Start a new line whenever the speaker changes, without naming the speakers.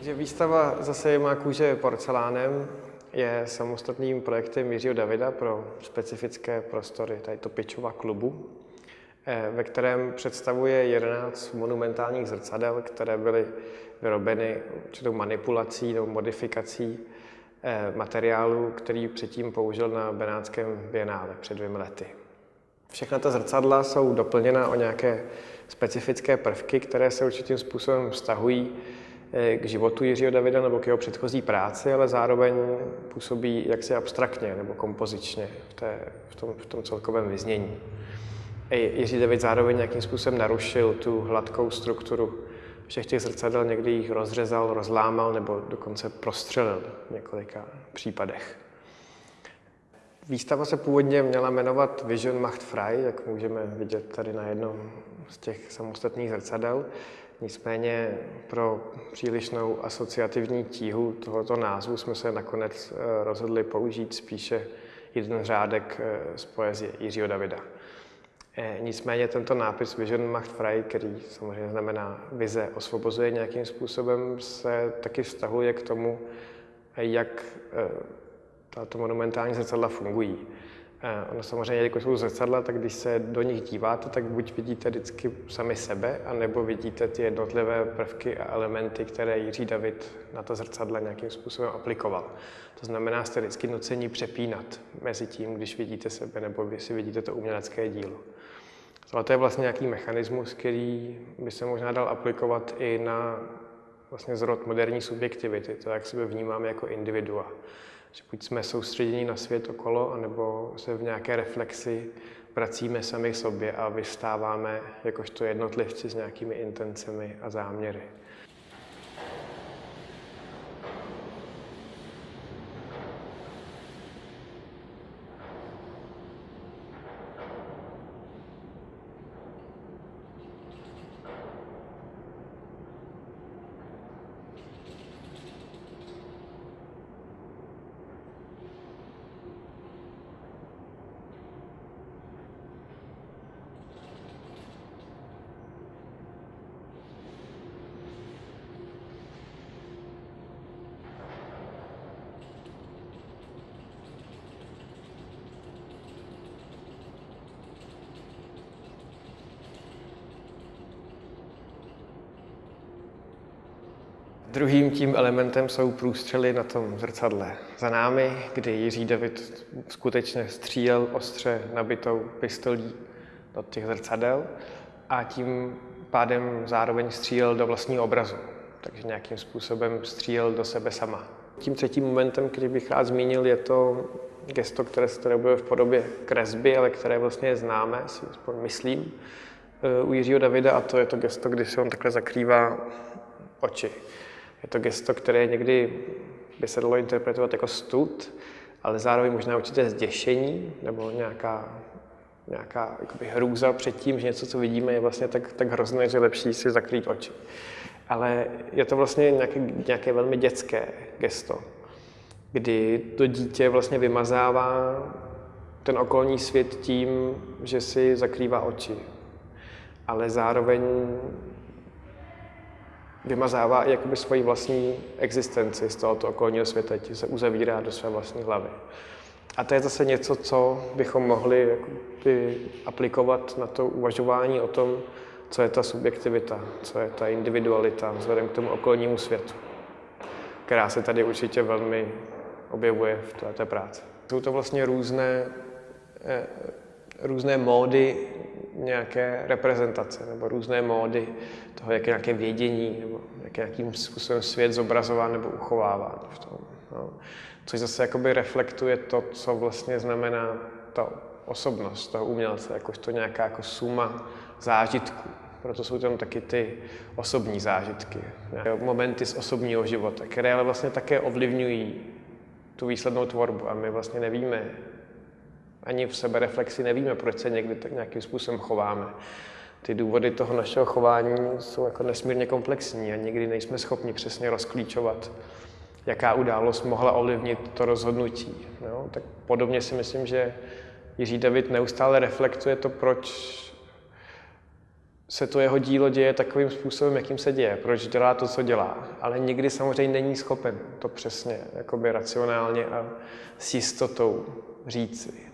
Takže výstava zase má kůže porcelánem je samostatným projektem Jiřího Davida pro specifické prostory tady to Pičova klubu, eh, ve kterém představuje 11 monumentálních zrcadel, které byly vyrobeny určitou manipulací nebo modifikací eh, materiálu, který předtím použil na Benátském bienále před dvěmi lety. Všechna ta zrcadla jsou doplněna o nějaké specifické prvky, které se určitým způsobem vztahují k životu Jiřího Davida nebo k jeho předchozí práci, ale zároveň působí jaksi abstraktně nebo kompozičně v, té, v, tom, v tom celkovém vyznění. Jiří David zároveň nějakým způsobem narušil tu hladkou strukturu všech těch zrcadel, někdy jich rozřezal, rozlámal nebo dokonce prostřelil v několika případech. Výstava se původně měla jmenovat Vision Macht Frei, jak můžeme vidět tady na jednom z těch samostatných zrcadel. Nicméně pro přílišnou asociativní tíhu tohoto názvu jsme se nakonec eh, rozhodli použít spíše jeden řádek eh, z poezie Jiřího Davida. Eh, nicméně tento nápis Vision Macht Frei, který samozřejmě znamená vize osvobozuje nějakým způsobem, se taky vztahuje k tomu, jak tato monumentální zrcadla fungují. Ono samozřejmě, jelikož jsou zrcadla, tak když se do nich díváte, tak buď vidíte vždycky sami sebe, anebo vidíte ty jednotlivé prvky a elementy, které Jiří David na to zrcadla nějakým způsobem aplikoval. To znamená, jste vždycky nucení přepínat mezi tím, když vidíte sebe, nebo když si vidíte to umělecké dílo. Ale to je vlastně nějaký mechanismus, který by se možná dal aplikovat i na vlastně zrod moderní subjektivity, to, jak sebe vnímáme jako individua že buď jsme soustředěni na svět okolo, anebo se v nějaké reflexi vracíme sami sobě a vystáváme jakožto jednotlivci s nějakými intencemi a záměry. Druhým tím elementem jsou průstřely na tom zrcadle za námi, kdy Jiří David skutečně střílel ostře nabitou pistolí do těch zrcadel a tím pádem zároveň střílel do vlastního obrazu. Takže nějakým způsobem střílel do sebe sama. Tím třetím momentem, který bych rád zmínil, je to gesto, které se tady v podobě kresby, ale které vlastně je známé, si aspoň myslím, eh, u Jiřího Davida a to je to gesto, kdy se on takhle zakrývá oči. Je to gesto, které někdy by se dalo interpretovat jako stud, ale zároveň možná určité zděšení nebo nějaká, nějaká jakoby hrůza před tím, že něco, co vidíme, je vlastně tak, tak hrozné, že lepší si zakrýt oči. Ale je to vlastně nějaké, nějaké velmi dětské gesto, kdy to dítě vlastně vymazává ten okolní svět tím, že si zakrývá oči. Ale zároveň vymazává i jakoby svoji vlastní existenci z tohoto okolního světa, tím se uzavírá do své vlastní hlavy. A to je zase něco, co bychom mohli jakoby aplikovat na to uvažování o tom, co je ta subjektivita, co je ta individualita vzhledem k tomu okolnímu světu, která se tady určitě velmi objevuje v této práci. Jsou to vlastně různé, eh, různé módy nějaké reprezentace nebo různé módy toho, jak je nějaké vědění nebo jak je nějakým způsobem svět zobrazová nebo uchovává v tom. No. Což zase jakoby reflektuje to, co vlastně znamená ta osobnost toho umělce, jakožto nějaká jako suma zážitků. Proto jsou tam taky ty osobní zážitky, momenty z osobního života, které ale vlastně také ovlivňují tu výslednou tvorbu a my vlastně nevíme, ani v sebe reflexi nevíme, proč se někdy tak nějakým způsobem chováme. Ty důvody toho našeho chování jsou jako nesmírně komplexní a někdy nejsme schopni přesně rozklíčovat, jaká událost mohla ovlivnit to rozhodnutí. No, tak podobně si myslím, že Jiří David neustále reflektuje to, proč se to jeho dílo děje takovým způsobem, jakým se děje, proč dělá to, co dělá. Ale nikdy samozřejmě není schopen to přesně jakoby racionálně a s jistotou říci.